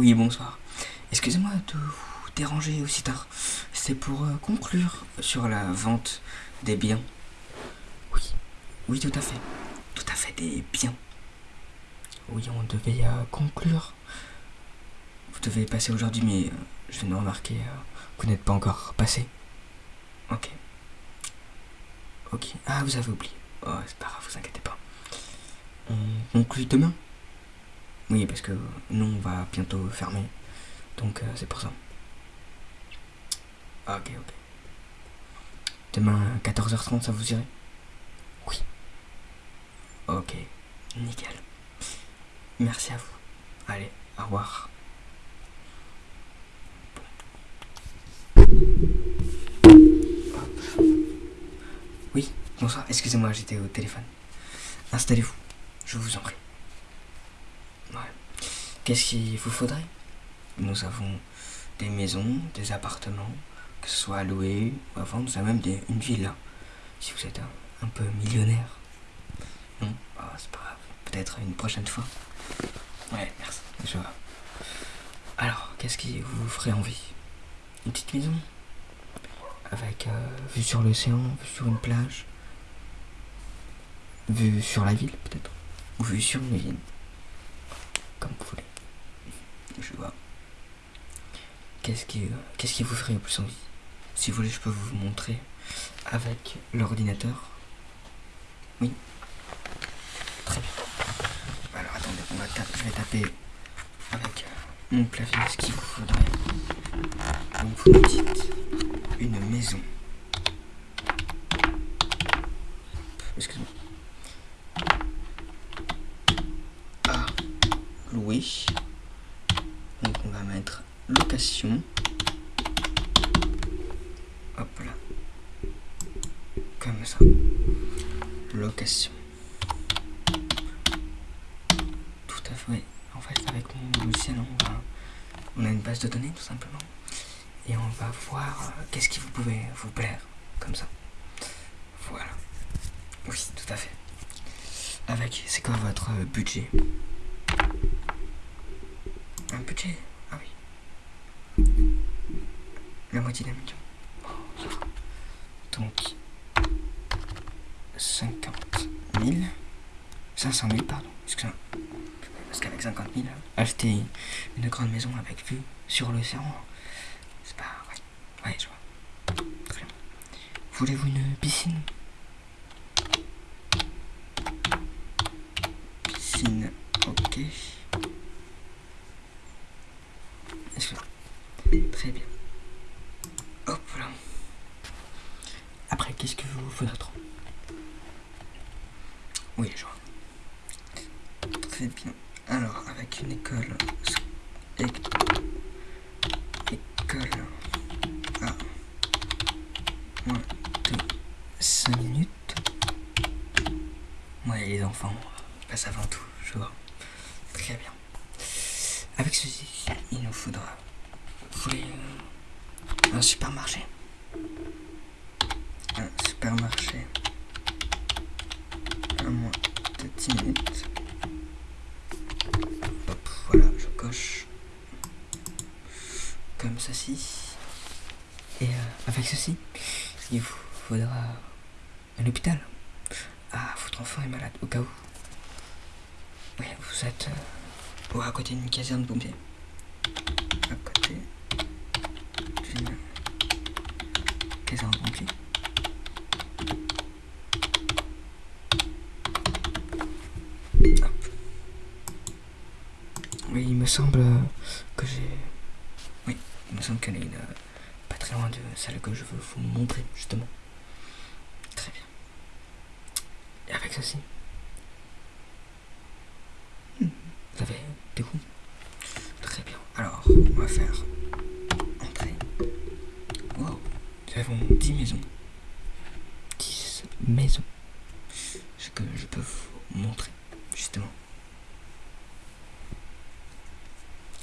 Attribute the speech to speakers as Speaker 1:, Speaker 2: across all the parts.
Speaker 1: Oui, bonsoir. Excusez-moi de vous déranger aussi tard. C'est pour euh, conclure sur la vente des biens. Oui, oui, tout à fait. Tout à fait, des biens. Oui, on devait euh, conclure. Vous devez passer aujourd'hui, mais euh, je viens de remarquer que vous n'êtes pas encore passé. Ok. Ok. Ah, vous avez oublié. Oh, c'est pas grave, vous inquiétez pas. On conclut demain? Oui, parce que nous, on va bientôt fermer. Donc, euh, c'est pour ça. Ok, ok. Demain, à 14h30, ça vous irait? Oui. Ok, nickel. Merci à vous. Allez, au revoir. Oui, bonsoir, excusez-moi, j'étais au téléphone. Installez-vous, je vous en prie. Qu'est-ce qu'il vous faudrait? Nous avons des maisons, des appartements, que ce soit à louer ou à vendre, nous avons même des- une villa. Si vous êtes un, peu millionnaire. Non? Ah, C'est pas grave, peut-être une prochaine fois. Ouais, merci, je vois. Alors, qu'est-ce qui vous ferait envie? Une petite maison? Avec euh, vue sur l'océan, vue sur une plage? Vue sur la ville, peut-être? Ou vue sur une ville. Je vois. Qu'est-ce qui, vous ferait le plus envie? Si vous voulez, je peux vous montrer avec l'ordinateur. Oui. Très bien. Alors attendez, on va je vais taper avec mon clavier ce qu'il vous faudrait. Donc vous me dites une maison. Excuse-moi. À louer. Donc on va mettre location. Hop là. Comme ça. Location. Tout à fait. En fait, avec mon logiciel, on, va- on a une base de données tout simplement. Et on va voir euh, qu'est-ce qui vous pouvait vous plaire. Comme ça. Voilà. Oui, tout à fait. Avec, c'est quoi votre euh, budget? Un budget? La moitié d'un million. Donc, 50 000. 500 000, pardon. Parce qu'avec 50 000, acheter une grande maison avec vue sur l'océan, c'est pas. Ouais, ouais, je vois. Très bien. Voulez-vous une piscine? Piscine, ok. Très bien. Hop là. Après, qu'est-ce que vous faudra trop Oui, je vois. Très bien. Alors, avec une école. École. À moins de 5 minutes. Ouais, les enfants passent avant tout, je vois. Très bien. Avec ceci, il nous faudra. Vous voulez euh, un supermarché Un supermarché. À moins de 10 minutes. Hop, voilà, je coche. Comme ceci. Et euh, avec ceci, il vous faudra un hôpital. Ah, votre enfant est malade, au cas où. Oui, vous êtes euh, à côté d'une caserne de pompiers. À côté d'une caserne de pompiers. Hop. Oui, il me semble que j'ai. Oui, il me semble qu'elle est euh, pas très loin de celle que je veux vous montrer, justement. Très bien. Et avec ceci. Hmm, Vous avez des goûts Très bien. Alors, on va faire entrer. Wow. Nous avons 10 maisons. 10 maisons. Ce que je peux vous montrer, justement.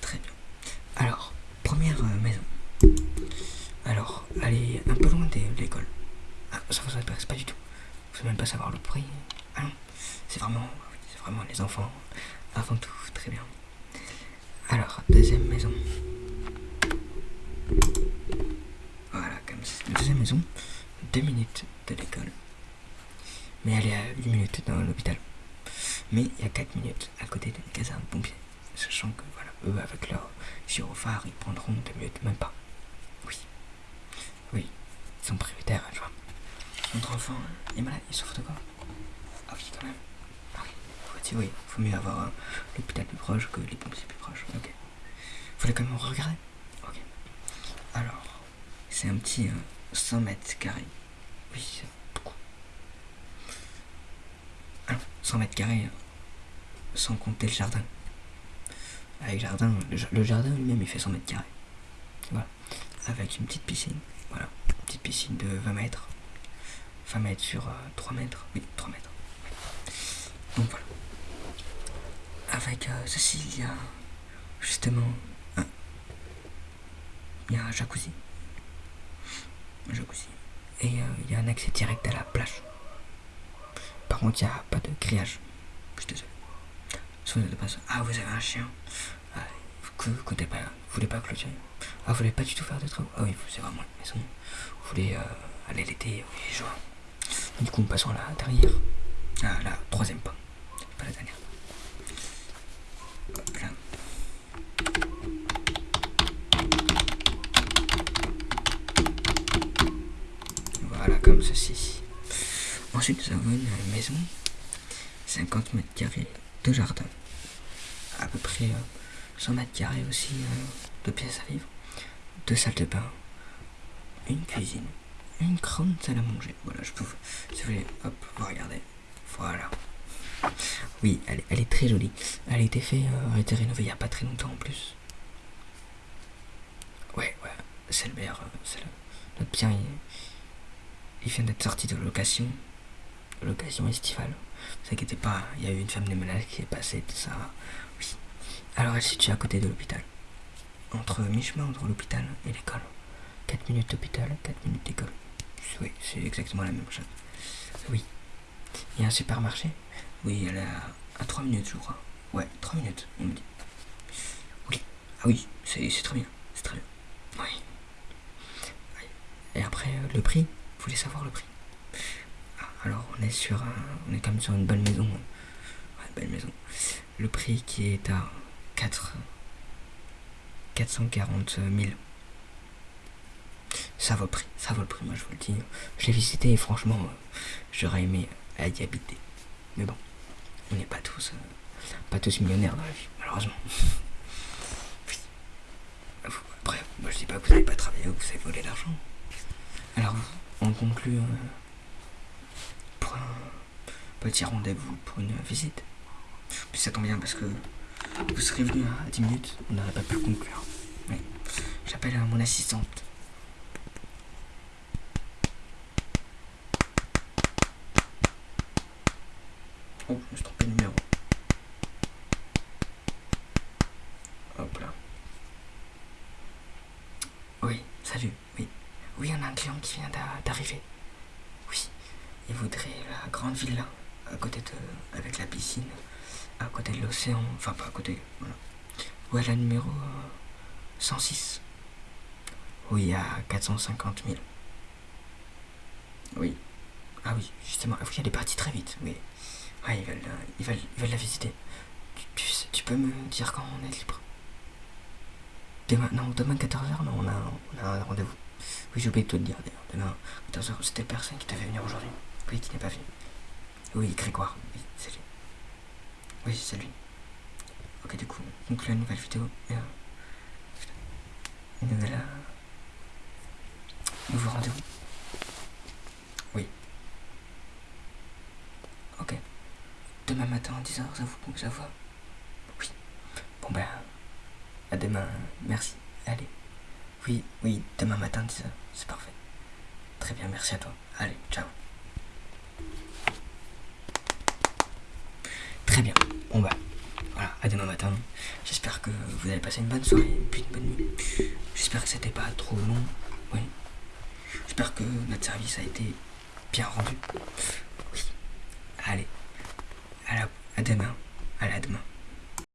Speaker 1: Très bien. Alors, première euh, maison. Alors, allez un peu loin de l'école. Ah, ça vous intéresse pas du tout. Vous ne même pas savoir le prix. Ah non, c'est vraiment, c'est vraiment les enfants avant tout. Très bien. Alors, deuxième maison. Voilà, comme ça. Deuxième maison, deux minutes de l'école. Mais elle est à 8 minutes dans l'hôpital. Mais il y a 4 minutes à côté d'une caserne pompier. Sachant que, voilà, eux, avec leur gyrophare, ils prendront 2 minutes, même pas. Oui. Oui, ils sont prioritaires, tu vois. Notre enfant est malade, il souffre de quoi? Ah oui, quand même. Ah oui, faut, oui, faut mieux avoir euh, l'hôpital plus proche que les pompiers plus proches. Ok. Faut quand même regarder. Ok. Alors, c'est un petit 100 euh, mètres carrés. Oui, c'est beaucoup. Alors, 100 mètres carrés, sans compter le jardin. Avec jardin, le, jardin lui-même il fait 100 mètres carrés. Voilà. Avec une petite piscine. Voilà. Une petite piscine de 20 mètres 20 mètres sur 3 euh, mètres. Oui, 3 mètres. Donc voilà. Avec euh, ceci, il y a justement un, il y a un jacuzzi. Un jacuzzi. Et euh, il y a un accès direct à la plage. Par contre, il n'y a pas de grillage. Ah, vous avez un chien. Ah, vous ne voulez pas, vous voulez pas clôturer. Ah, vous voulez pas du tout faire de travaux. Ah oui, c'est vraiment une maison. Vous voulez aller l'été, oui, vois. Du coup, passons à la dernière. À la troisième pas. Pas la dernière. Voilà, comme ceci. Ensuite, nous avons une maison. 50 mètres carrés de jardin. Peu près 100 euh, mètres carrés aussi euh, de pièces à vivre. Deux salles de bain. Une cuisine une grande salle à manger. Voilà, je peux, si vous voulez, hop, vous regardez. Voilà. Oui, elle, elle, est très jolie. Elle a été faite, euh, a été rénovée il n'y a pas très longtemps en plus. Ouais, ouais, c'est le meilleur. Le, notre bien, il, vient d'être sorti de location. Location estivale. Ne vous inquiétez pas, il y a eu une femme de ménage qui est passée, tout ça. Alors elle se situe à côté de l'hôpital. Entre mi-chemin entre l'hôpital et l'école. 4 minutes d'hôpital, 4 minutes d'école. Oui, c'est exactement la même chose. Oui. Il y a un supermarché? Oui, elle est à, 3 minutes, je crois. Ouais, 3 minutes, on me dit. Oui. Ah oui, c'est très bien. C'est très bien. Oui. Et après, euh, le prix? Vous voulez savoir le prix? Ah, Alors, on est sur un, on est quand même sur une bonne maison. Ouais, belle maison. Le prix qui est à 4... 440 000 ça vaut le prix, ça vaut le prix, moi je vous le dis. Je l'ai visité et franchement, euh, j'aurais aimé y habiter. Mais bon, on n'est pas tous, euh, pas tous millionnaires dans la vie, malheureusement. Après, moi je dis pas que vous n'avez pas travaillé ou que vous avez volé l'argent. Alors, on conclut euh, pour un petit rendez-vous pour une visite. Ça tombe bien parce que vous serez venu à 10 minutes, on n'aurait pas pu conclure. J'appelle mon assistante. Oh, je me suis trompé de numéro. Hop là. Oui, salut, oui. Oui, on a un client qui vient d'arriver. Oui, il voudrait la grande villa à côté de. avec la piscine, à côté de l'océan, enfin pas à côté, voilà. Où elle a numéro 106. Oui, à 450 000. Oui. Ah oui, justement, oui, elle est partie très vite, oui. Ouais, ils veulent, ils veulent, ils veulent la visiter. Tu, tu, peux me dire quand on est libre? Demain, non, demain 14h, non, on a, on a un rendez-vous. Oui, j'ai oublié de te le dire d'ailleurs. Demain 14h, c'était personne qui devait venir aujourd'hui. Oui, qui n'est pas venu. Oui, Grégoire, oui, c'est lui. Oui, c'est lui. Ok, du coup, on conclut la nouvelle vidéo. Et, euh, une nouvelle. Euh, nouveau rendez-vous. Oui. Ok. Demain matin à 10h, ça vous bon, ça va? Oui. Bon ben, à demain, merci. Allez. Oui, oui, demain matin à 10h, c'est parfait. Très bien, merci à toi. Allez, ciao. Très bien. Bon bah, voilà, à demain matin. J'espère que vous allez passer une bonne soirée, puis une bonne nuit. J'espère que c'était pas trop long. Oui. J'espère que notre service a été bien rendu. Oui. Allez. À, la, à demain. À la demain.